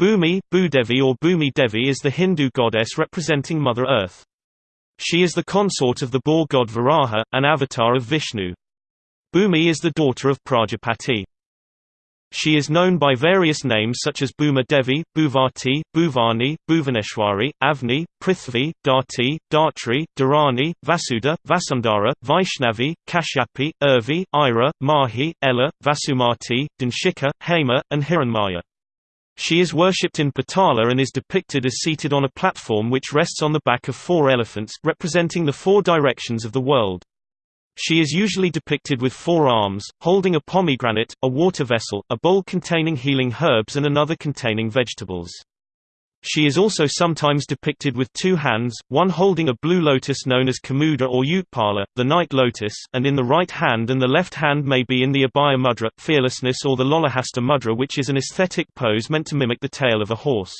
Bhumi, Bhudevi or Bhumi Devi is the Hindu goddess representing Mother Earth. She is the consort of the boar god Varaha, an avatar of Vishnu. Bhumi is the daughter of Prajapati. She is known by various names such as Bhuma Devi, Bhuvati, Bhuvani, Bhuvaneshwari, Avni, Prithvi, Dharti, Dhatri, Dharani, Vasudha, Vasundhara, Vaishnavi, Kashyapi, Urvi, Ira, Mahi, Ela, Vasumati, Dhanshika, Hema, and Hiranmaya. She is worshipped in Patala and is depicted as seated on a platform which rests on the back of four elephants representing the four directions of the world. She is usually depicted with four arms, holding a pomegranate, a water vessel, a bowl containing healing herbs and another containing vegetables. She is also sometimes depicted with two hands, one holding a blue lotus known as Kumuda or Utpala, the night lotus, and in the right hand and the left hand may be in the Abhaya mudra fearlessness or the Lolahasta mudra which is an aesthetic pose meant to mimic the tail of a horse.